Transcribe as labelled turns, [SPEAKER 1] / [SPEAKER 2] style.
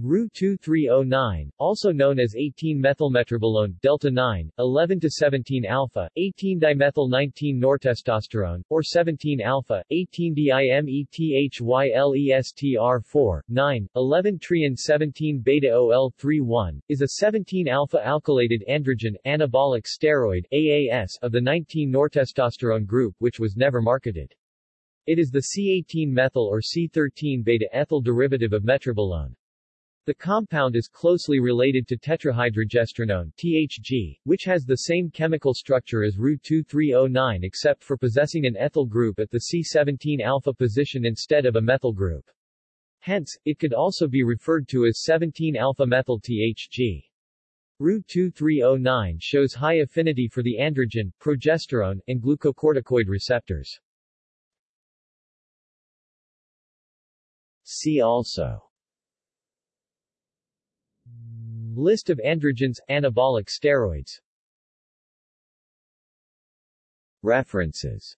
[SPEAKER 1] Ru-2309, also known as 18-methylmetribolone, delta-9, 11-17-alpha, 18-dimethyl-19-nortestosterone, or 17-alpha, 18-dimethylestr4, 9, 11-triene-17-beta-OL31, is a 17-alpha alkylated androgen anabolic steroid AAS of the 19-nortestosterone group which was never marketed. It is the C18-methyl or C13-beta-ethyl derivative of metribolone. The compound is closely related to tetrahydrogestrinone THG, which has the same chemical structure as Ru-2309 except for possessing an ethyl group at the C17-alpha position instead of a methyl group. Hence, it could also be referred to as 17-alpha-methyl THG. Ru-2309 shows high affinity for the androgen, progesterone, and glucocorticoid receptors. See also List of androgens, anabolic steroids. References